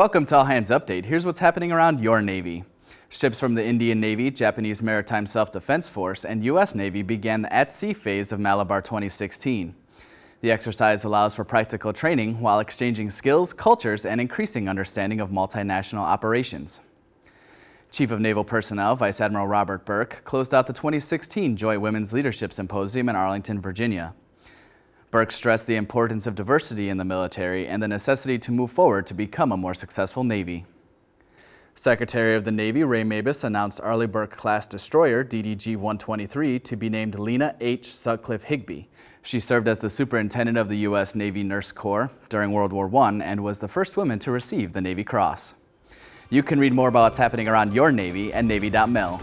Welcome to All Hands Update. Here's what's happening around your Navy. Ships from the Indian Navy, Japanese Maritime Self-Defense Force, and U.S. Navy began the at-sea phase of Malabar 2016. The exercise allows for practical training while exchanging skills, cultures, and increasing understanding of multinational operations. Chief of Naval Personnel Vice Admiral Robert Burke closed out the 2016 Joint Women's Leadership Symposium in Arlington, Virginia. Burke stressed the importance of diversity in the military and the necessity to move forward to become a more successful Navy. Secretary of the Navy Ray Mabus announced Arleigh Burke-class destroyer DDG-123 to be named Lenah H. Sutcliffe Higbee. She served as the superintendent of the U.S. Navy Nurse Corps during World War I and was the first woman to receive the Navy Cross. You can read more about what's happening around your Navy at Navy.mil.